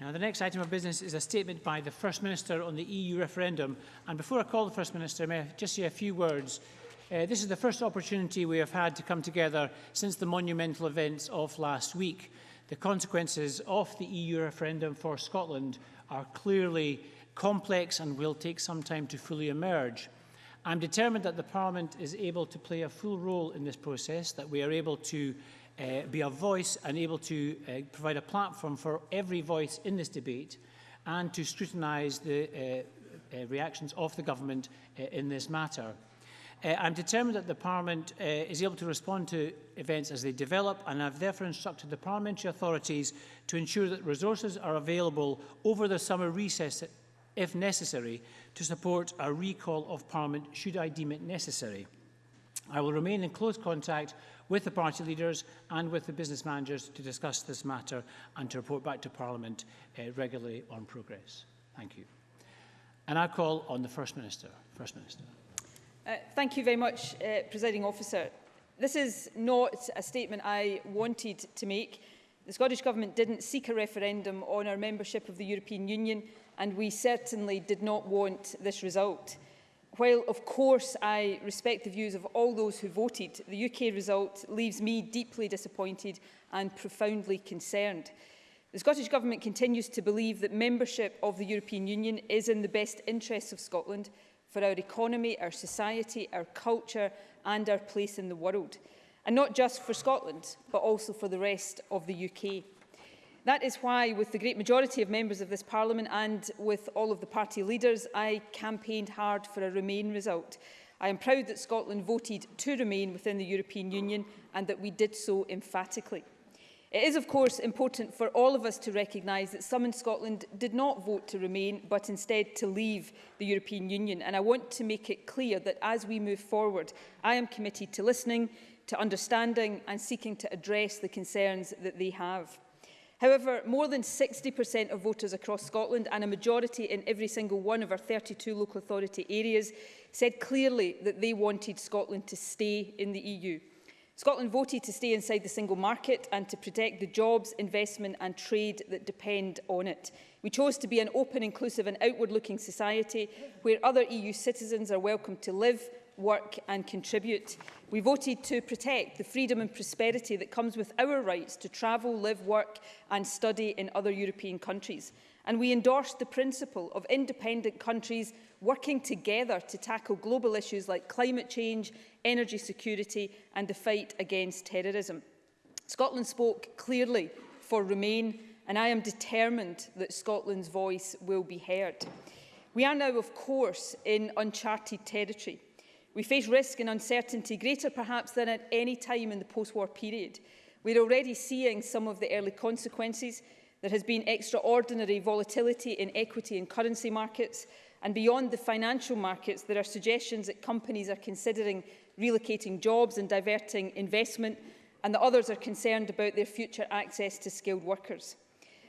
Now, the next item of business is a statement by the First Minister on the EU referendum. And before I call the First Minister, may I just say a few words. Uh, this is the first opportunity we have had to come together since the monumental events of last week. The consequences of the EU referendum for Scotland are clearly complex and will take some time to fully emerge. I'm determined that the Parliament is able to play a full role in this process, that we are able to uh, be a voice and able to uh, provide a platform for every voice in this debate and to scrutinise the uh, uh, reactions of the government uh, in this matter. Uh, I'm determined that the Parliament uh, is able to respond to events as they develop and I've therefore instructed the parliamentary authorities to ensure that resources are available over the summer recess if necessary to support a recall of Parliament should I deem it necessary. I will remain in close contact with the party leaders and with the business managers to discuss this matter and to report back to Parliament uh, regularly on progress. Thank you. And I call on the First Minister. First Minister. Uh, thank you very much, uh, Presiding Officer. This is not a statement I wanted to make. The Scottish Government didn't seek a referendum on our membership of the European Union, and we certainly did not want this result. While, of course, I respect the views of all those who voted, the UK result leaves me deeply disappointed and profoundly concerned. The Scottish Government continues to believe that membership of the European Union is in the best interests of Scotland for our economy, our society, our culture and our place in the world. And not just for Scotland, but also for the rest of the UK. That is why, with the great majority of members of this Parliament and with all of the party leaders, I campaigned hard for a Remain result. I am proud that Scotland voted to remain within the European Union and that we did so emphatically. It is, of course, important for all of us to recognise that some in Scotland did not vote to remain, but instead to leave the European Union. And I want to make it clear that as we move forward, I am committed to listening, to understanding and seeking to address the concerns that they have. However, more than 60% of voters across Scotland and a majority in every single one of our 32 local authority areas said clearly that they wanted Scotland to stay in the EU. Scotland voted to stay inside the single market and to protect the jobs, investment and trade that depend on it. We chose to be an open, inclusive and outward-looking society where other EU citizens are welcome to live, work and contribute. We voted to protect the freedom and prosperity that comes with our rights to travel, live, work and study in other European countries. And we endorsed the principle of independent countries working together to tackle global issues like climate change, energy security and the fight against terrorism. Scotland spoke clearly for Remain and I am determined that Scotland's voice will be heard. We are now, of course, in uncharted territory. We face risk and uncertainty greater perhaps than at any time in the post-war period. We're already seeing some of the early consequences. There has been extraordinary volatility in equity and currency markets. And beyond the financial markets, there are suggestions that companies are considering relocating jobs and diverting investment, and that others are concerned about their future access to skilled workers.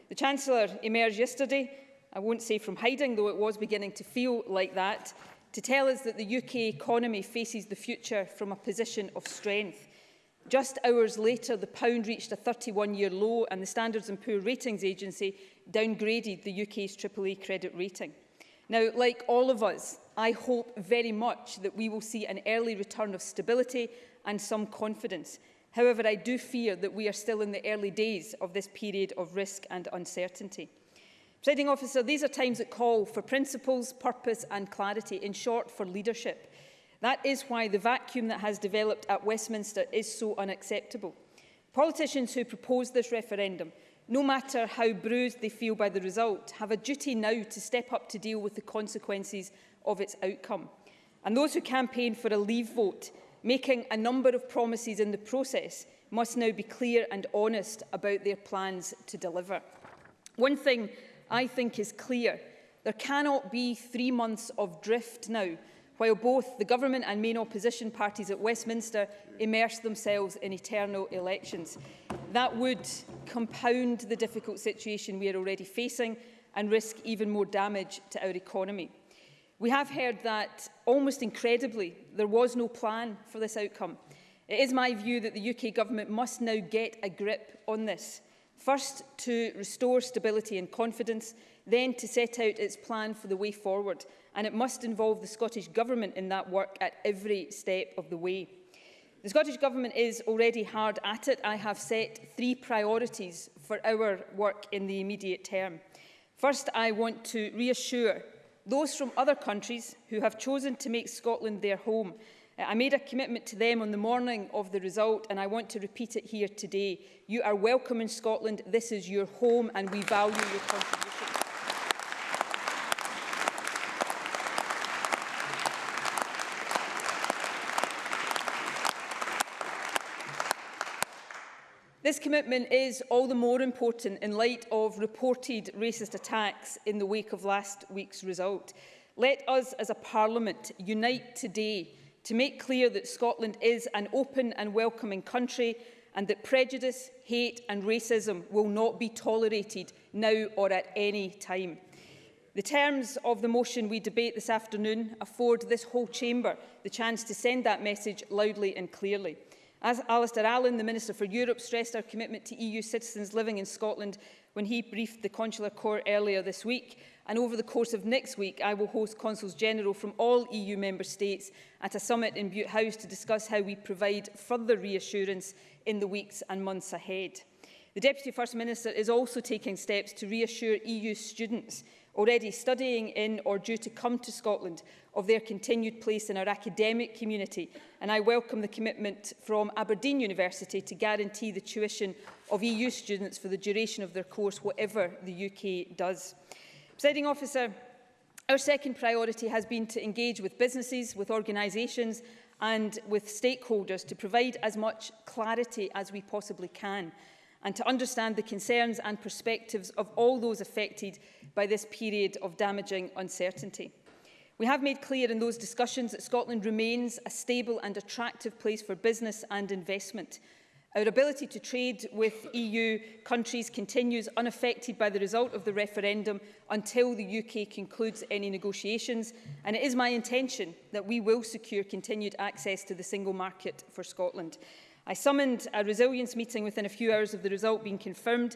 The Chancellor emerged yesterday, I won't say from hiding, though it was beginning to feel like that, to tell us that the UK economy faces the future from a position of strength. Just hours later, the pound reached a 31-year low and the Standards and Poor Ratings Agency downgraded the UK's AAA credit rating. Now, like all of us, I hope very much that we will see an early return of stability and some confidence. However, I do fear that we are still in the early days of this period of risk and uncertainty. Presiding officer, these are times that call for principles, purpose and clarity, in short, for leadership. That is why the vacuum that has developed at Westminster is so unacceptable. Politicians who propose this referendum, no matter how bruised they feel by the result, have a duty now to step up to deal with the consequences of its outcome. And those who campaign for a leave vote, making a number of promises in the process, must now be clear and honest about their plans to deliver. One thing I think is clear. There cannot be three months of drift now, while both the government and main opposition parties at Westminster immerse themselves in eternal elections. That would compound the difficult situation we are already facing and risk even more damage to our economy. We have heard that, almost incredibly, there was no plan for this outcome. It is my view that the UK government must now get a grip on this. First, to restore stability and confidence, then to set out its plan for the way forward, and it must involve the Scottish Government in that work at every step of the way. The Scottish Government is already hard at it. I have set three priorities for our work in the immediate term. First, I want to reassure those from other countries who have chosen to make Scotland their home Uh, I made a commitment to them on the morning of the result and I want to repeat it here today. You are welcome in Scotland, this is your home and we value your contribution. This commitment is all the more important in light of reported racist attacks in the wake of last week's result. Let us as a parliament unite today to make clear that Scotland is an open and welcoming country and that prejudice, hate and racism will not be tolerated now or at any time. The terms of the motion we debate this afternoon afford this whole chamber the chance to send that message loudly and clearly. As Alistair Allen, the Minister for Europe, stressed our commitment to EU citizens living in Scotland when he briefed the Consular Court earlier this week, and over the course of next week I will host Consuls General from all EU member states at a summit in Butte House to discuss how we provide further reassurance in the weeks and months ahead. The Deputy First Minister is also taking steps to reassure EU students already studying in or due to come to Scotland of their continued place in our academic community and I welcome the commitment from Aberdeen University to guarantee the tuition of EU students for the duration of their course, whatever the UK does. Presiding officer, our second priority has been to engage with businesses, with organisations and with stakeholders to provide as much clarity as we possibly can and to understand the concerns and perspectives of all those affected by this period of damaging uncertainty. We have made clear in those discussions that Scotland remains a stable and attractive place for business and investment. Our ability to trade with EU countries continues unaffected by the result of the referendum until the UK concludes any negotiations, and it is my intention that we will secure continued access to the single market for Scotland. I summoned a resilience meeting within a few hours of the result being confirmed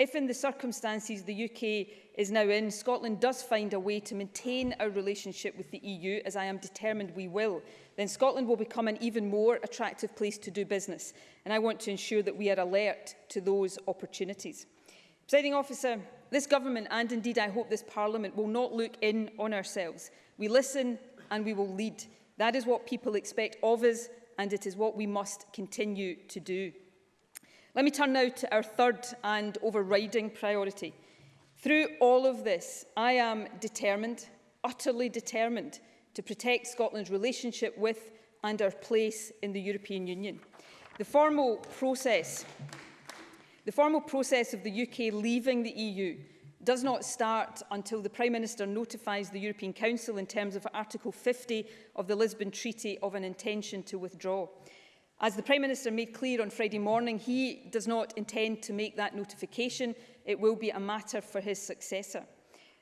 If in the circumstances the UK is now in, Scotland does find a way to maintain our relationship with the EU, as I am determined we will, then Scotland will become an even more attractive place to do business. And I want to ensure that we are alert to those opportunities. Presiding officer, this government, and indeed I hope this parliament, will not look in on ourselves. We listen and we will lead. That is what people expect of us and it is what we must continue to do. Let me turn now to our third and overriding priority. Through all of this, I am determined, utterly determined, to protect Scotland's relationship with and our place in the European Union. The formal process, the formal process of the UK leaving the EU does not start until the Prime Minister notifies the European Council in terms of Article 50 of the Lisbon Treaty of an intention to withdraw. As the Prime Minister made clear on Friday morning, he does not intend to make that notification. It will be a matter for his successor.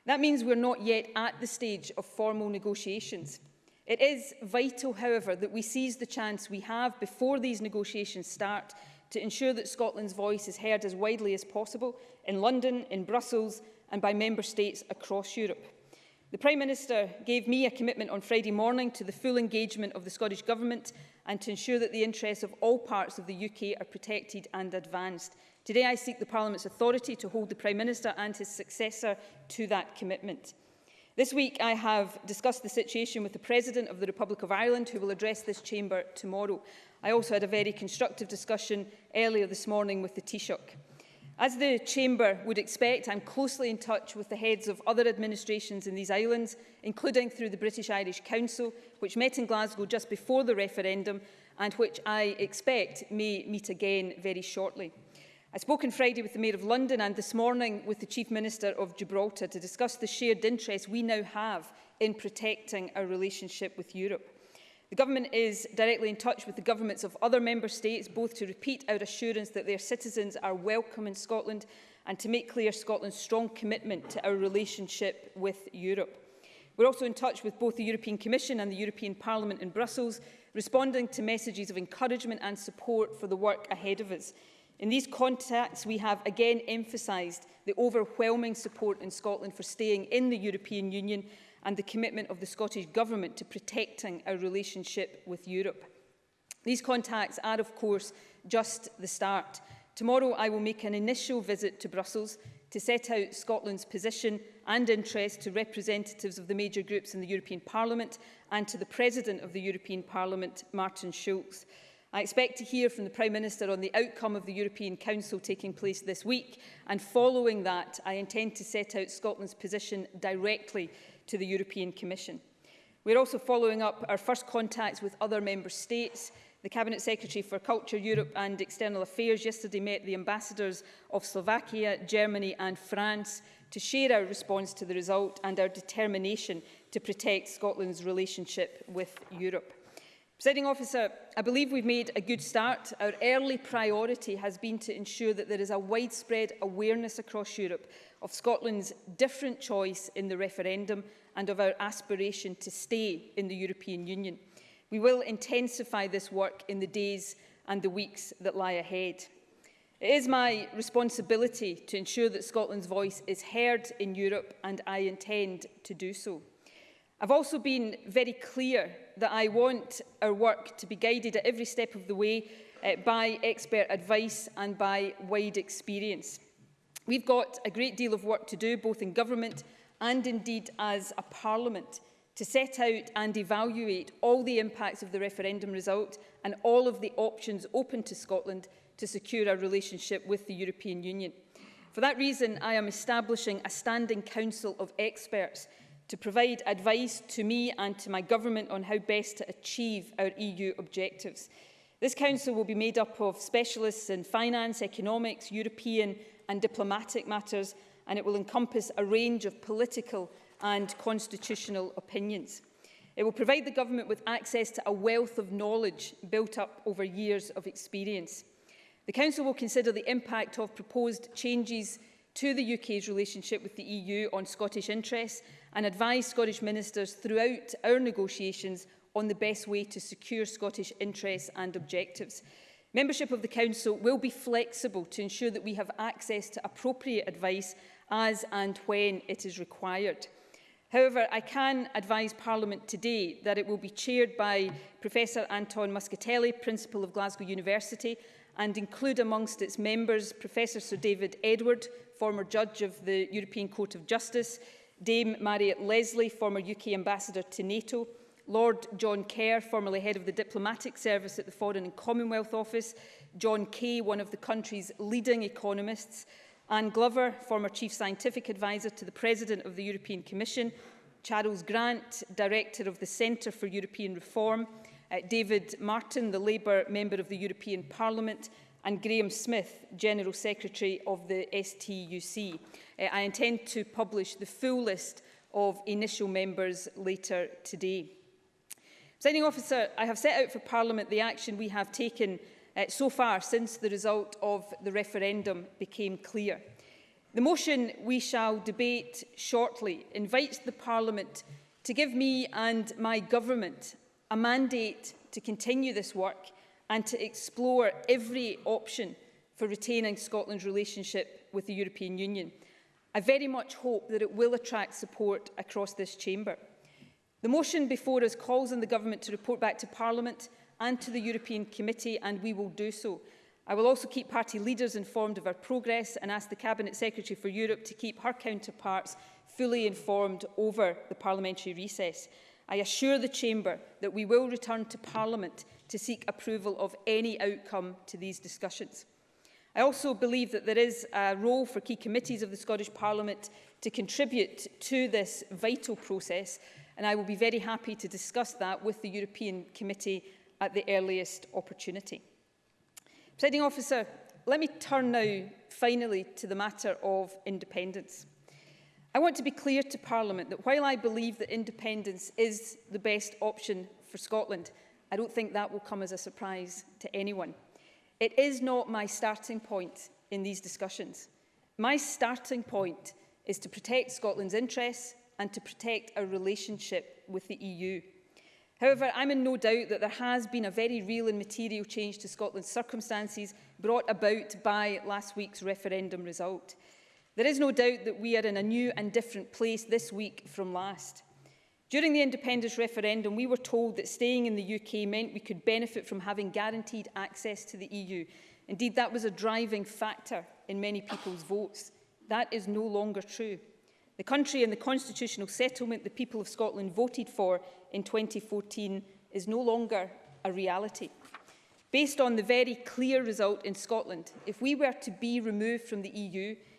That means we're not yet at the stage of formal negotiations. It is vital, however, that we seize the chance we have before these negotiations start to ensure that Scotland's voice is heard as widely as possible in London, in Brussels and by member states across Europe. The Prime Minister gave me a commitment on Friday morning to the full engagement of the Scottish Government and to ensure that the interests of all parts of the UK are protected and advanced. Today I seek the Parliament's authority to hold the Prime Minister and his successor to that commitment. This week I have discussed the situation with the President of the Republic of Ireland who will address this chamber tomorrow. I also had a very constructive discussion earlier this morning with the Taoiseach. As the Chamber would expect, I'm closely in touch with the heads of other administrations in these islands, including through the British-Irish Council, which met in Glasgow just before the referendum and which I expect may meet again very shortly. I spoke on Friday with the Mayor of London and this morning with the Chief Minister of Gibraltar to discuss the shared interest we now have in protecting our relationship with Europe. The Government is directly in touch with the governments of other member states, both to repeat our assurance that their citizens are welcome in Scotland and to make clear Scotland's strong commitment to our relationship with Europe. We're also in touch with both the European Commission and the European Parliament in Brussels, responding to messages of encouragement and support for the work ahead of us. In these contacts, we have again emphasised the overwhelming support in Scotland for staying in the European Union and the commitment of the Scottish Government to protecting our relationship with Europe. These contacts are, of course, just the start. Tomorrow I will make an initial visit to Brussels to set out Scotland's position and interest to representatives of the major groups in the European Parliament and to the President of the European Parliament, Martin Schulz. I expect to hear from the Prime Minister on the outcome of the European Council taking place this week and following that I intend to set out Scotland's position directly to the European Commission. We're also following up our first contacts with other member states. The Cabinet Secretary for Culture, Europe and External Affairs yesterday met the ambassadors of Slovakia, Germany and France to share our response to the result and our determination to protect Scotland's relationship with Europe. Presiding officer, I believe we've made a good start. Our early priority has been to ensure that there is a widespread awareness across Europe of Scotland's different choice in the referendum and of our aspiration to stay in the European Union. We will intensify this work in the days and the weeks that lie ahead. It is my responsibility to ensure that Scotland's voice is heard in Europe and I intend to do so. I've also been very clear that I want our work to be guided at every step of the way uh, by expert advice and by wide experience. We've got a great deal of work to do, both in government and indeed as a parliament, to set out and evaluate all the impacts of the referendum result and all of the options open to Scotland to secure our relationship with the European Union. For that reason, I am establishing a standing council of experts to provide advice to me and to my government on how best to achieve our EU objectives. This council will be made up of specialists in finance, economics, European and diplomatic matters, and it will encompass a range of political and constitutional opinions. It will provide the government with access to a wealth of knowledge built up over years of experience. The Council will consider the impact of proposed changes to the UK's relationship with the EU on Scottish interests and advise Scottish ministers throughout our negotiations on the best way to secure Scottish interests and objectives. Membership of the Council will be flexible to ensure that we have access to appropriate advice as and when it is required. However, I can advise Parliament today that it will be chaired by Professor Anton Muscatelli, Principal of Glasgow University, and include amongst its members Professor Sir David Edward, former judge of the European Court of Justice, Dame Marriott Leslie, former UK ambassador to NATO, Lord John Kerr, formerly head of the diplomatic service at the Foreign and Commonwealth Office, John Kay, one of the country's leading economists, Anne Glover, former chief scientific advisor to the president of the European Commission, Charles Grant, director of the Centre for European Reform, uh, David Martin, the Labour Member of the European Parliament, and Graham Smith, General Secretary of the STUC. Uh, I intend to publish the full list of initial members later today. Signing officer, I have set out for Parliament the action we have taken uh, so far since the result of the referendum became clear. The motion we shall debate shortly invites the Parliament to give me and my government a mandate to continue this work and to explore every option for retaining Scotland's relationship with the European Union. I very much hope that it will attract support across this chamber. The motion before us calls on the Government to report back to Parliament and to the European Committee, and we will do so. I will also keep party leaders informed of our progress and ask the Cabinet Secretary for Europe to keep her counterparts fully informed over the parliamentary recess. I assure the Chamber that we will return to Parliament to seek approval of any outcome to these discussions. I also believe that there is a role for key committees of the Scottish Parliament to contribute to this vital process and I will be very happy to discuss that with the European Committee at the earliest opportunity. Presiding officer, let me turn now finally to the matter of independence. I want to be clear to Parliament that while I believe that independence is the best option for Scotland, I don't think that will come as a surprise to anyone. It is not my starting point in these discussions. My starting point is to protect Scotland's interests and to protect our relationship with the EU. However, I'm in no doubt that there has been a very real and material change to Scotland's circumstances brought about by last week's referendum result. There is no doubt that we are in a new and different place this week from last. During the independence referendum, we were told that staying in the UK meant we could benefit from having guaranteed access to the EU. Indeed, that was a driving factor in many people's votes. That is no longer true. The country and the constitutional settlement the people of Scotland voted for in 2014 is no longer a reality. Based on the very clear result in Scotland, if we were to be removed from the EU,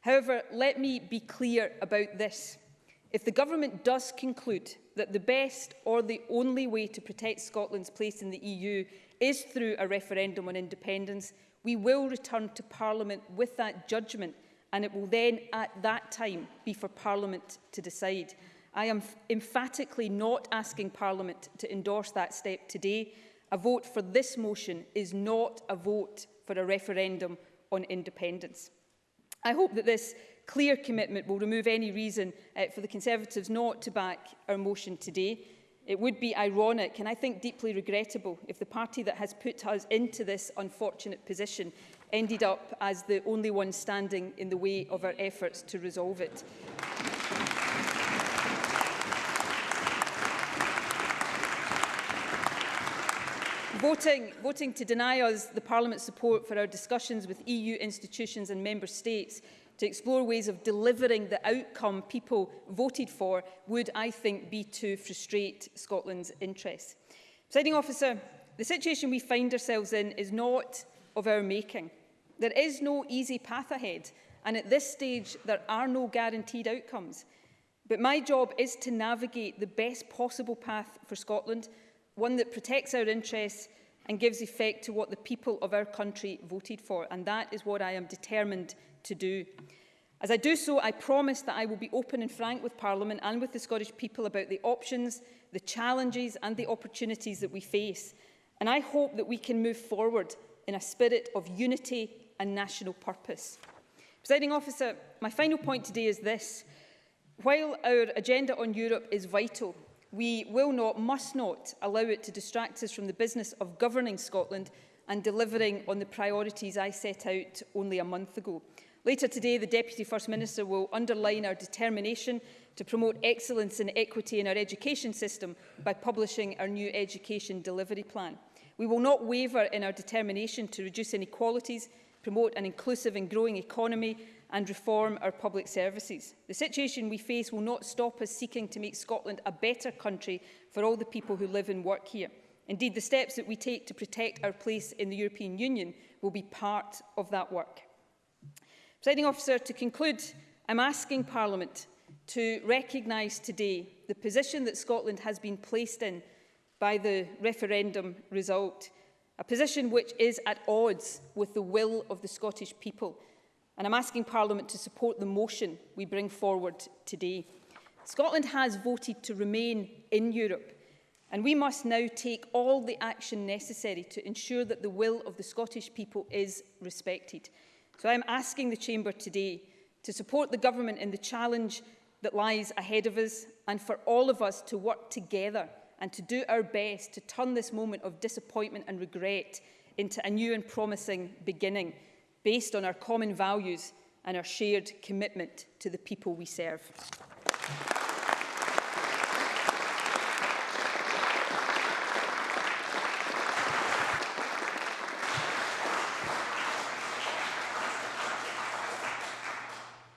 However, let me be clear about this. If the government does conclude that the best or the only way to protect Scotland's place in the EU is through a referendum on independence, we will return to Parliament with that judgment and it will then at that time be for Parliament to decide. I am emphatically not asking Parliament to endorse that step today. A vote for this motion is not a vote for a referendum on independence. I hope that this clear commitment will remove any reason uh, for the Conservatives not to back our motion today. It would be ironic and I think deeply regrettable if the party that has put us into this unfortunate position ended up as the only one standing in the way of our efforts to resolve it. Voting, voting to deny us the Parliament's support for our discussions with EU institutions and Member States to explore ways of delivering the outcome people voted for would, I think, be to frustrate Scotland's interests. Presiding officer, the situation we find ourselves in is not of our making. There is no easy path ahead, and at this stage, there are no guaranteed outcomes. But my job is to navigate the best possible path for Scotland, one that protects our interests and gives effect to what the people of our country voted for. And that is what I am determined to do. As I do so, I promise that I will be open and frank with Parliament and with the Scottish people about the options, the challenges and the opportunities that we face. And I hope that we can move forward in a spirit of unity and national purpose. Presiding officer, my final point today is this. While our agenda on Europe is vital, we will not, must not, allow it to distract us from the business of governing Scotland and delivering on the priorities I set out only a month ago. Later today, the Deputy First Minister will underline our determination to promote excellence and equity in our education system by publishing our new education delivery plan. We will not waver in our determination to reduce inequalities, promote an inclusive and growing economy and reform our public services. The situation we face will not stop us seeking to make Scotland a better country for all the people who live and work here. Indeed, the steps that we take to protect our place in the European Union will be part of that work. Presiding officer, to conclude, I'm asking Parliament to recognise today the position that Scotland has been placed in by the referendum result, a position which is at odds with the will of the Scottish people. And I'm asking Parliament to support the motion we bring forward today. Scotland has voted to remain in Europe, and we must now take all the action necessary to ensure that the will of the Scottish people is respected. So I'm asking the Chamber today to support the Government in the challenge that lies ahead of us and for all of us to work together and to do our best to turn this moment of disappointment and regret into a new and promising beginning based on our common values and our shared commitment to the people we serve.